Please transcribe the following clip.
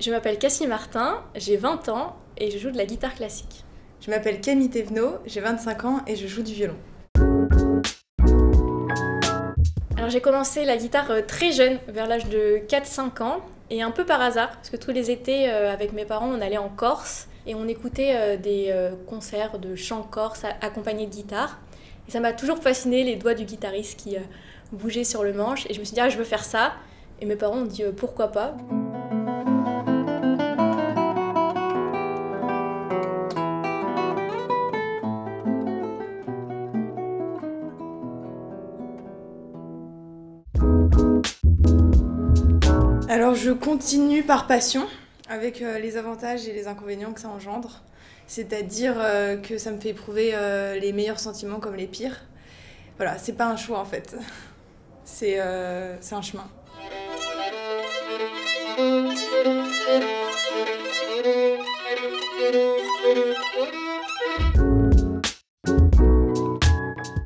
Je m'appelle Cassie Martin, j'ai 20 ans et je joue de la guitare classique. Je m'appelle Camille Thévenot, j'ai 25 ans et je joue du violon. Alors j'ai commencé la guitare euh, très jeune, vers l'âge de 4-5 ans, et un peu par hasard, parce que tous les étés, euh, avec mes parents, on allait en Corse et on écoutait euh, des concerts de chant corse accompagnés de guitare. Et ça m'a toujours fasciné les doigts du guitariste qui bougeaient sur le manche, et je me suis dit, ah, je veux faire ça. Et mes parents ont dit, pourquoi pas Alors je continue par passion, avec euh, les avantages et les inconvénients que ça engendre. C'est-à-dire euh, que ça me fait éprouver euh, les meilleurs sentiments comme les pires. Voilà, c'est pas un choix en fait. C'est un chemin.